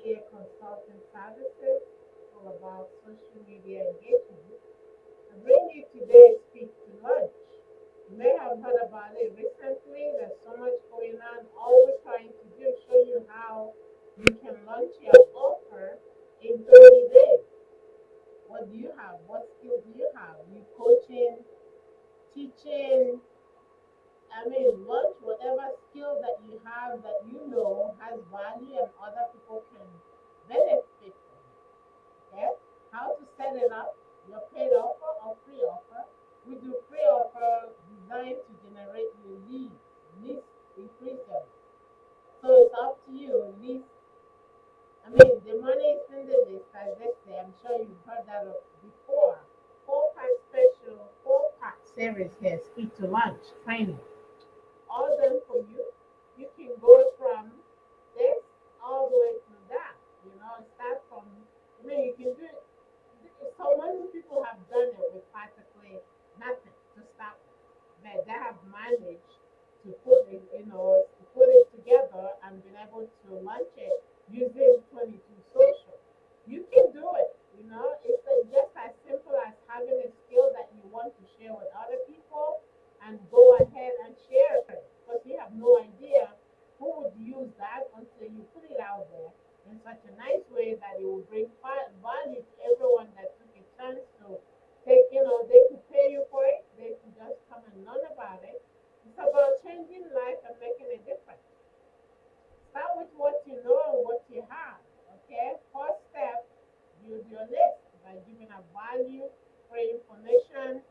EA Consulting Services, all about social media engagement. I bring you today Speak to Launch. You may have heard about it recently. There's so much going on. All we're trying to do is show you how you can launch your offer in 30 days. What do you have? What skills do you have? You coaching, teaching, I mean, whatever skill that you have that you know has value and other people can benefit from. Okay? How to set it up, your paid offer or free offer. We do free offer designed to generate your leads, leads increase them. So it's up to you. Leads, I mean, the money is in the list, as say. I'm sure you've heard that before. Four part special, four part series here, speak to launch training all done for you. Can go from this all the way to that. You know, start from. I mean, you can do it. So many people have done it with practically nothing to start with, but they have managed to put it, you know, to put it together and been able to launch it using such a nice way that it will bring value to everyone that took a chance to take, you know, they could pay you for it, they could just come and learn about it. It's about changing life and making a difference. Start with what you know and what you have, okay? First step, use your list by giving a value, free information,